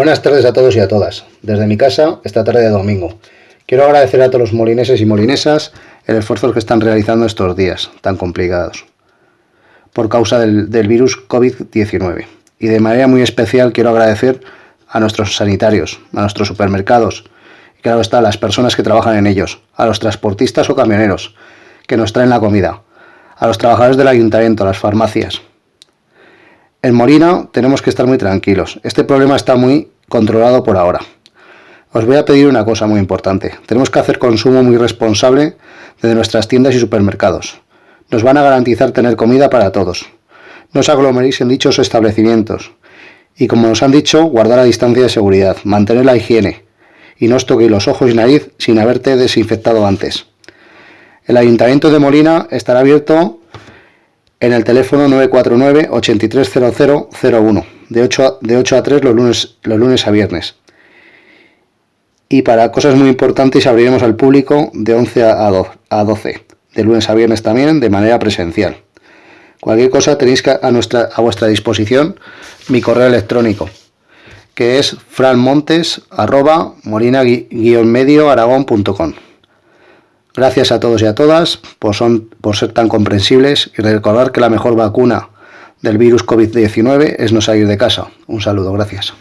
Buenas tardes a todos y a todas. Desde mi casa, esta tarde de domingo. Quiero agradecer a todos los molineses y molinesas el esfuerzo que están realizando estos días tan complicados por causa del, virus COVID-19. Y de manera muy especial quiero agradecer a nuestros sanitarios, a nuestros supermercados, y claro está, a las personas que trabajan en ellos, a los transportistas o camioneros que nos traen la comida, a los trabajadores del ayuntamiento, a las farmacias, en Molina tenemos que estar muy tranquilos. Este problema está muy controlado por ahora. Os voy a pedir una cosa muy importante. Tenemos que hacer consumo muy responsable de nuestras tiendas y supermercados. Nos van a garantizar tener comida para todos. No os aglomeréis en dichos establecimientos. Y como nos han dicho, guardar la distancia de seguridad, mantener la higiene y no os toquéis los ojos y nariz sin haberte desinfectado antes. El Ayuntamiento de Molina estará abierto en el teléfono 949 830001 de 8 a, de 8 a 3 los lunes, los lunes a viernes. Y para cosas muy importantes abriremos al público de 11 a 12, de lunes a viernes también de manera presencial. Cualquier cosa tenéis a, nuestra, a vuestra disposición mi correo electrónico, que es franmontes arroba medio aragón.com. Gracias a todos y a todas por, son, por ser tan comprensibles y recordar que la mejor vacuna del virus COVID-19 es no salir de casa. Un saludo, gracias.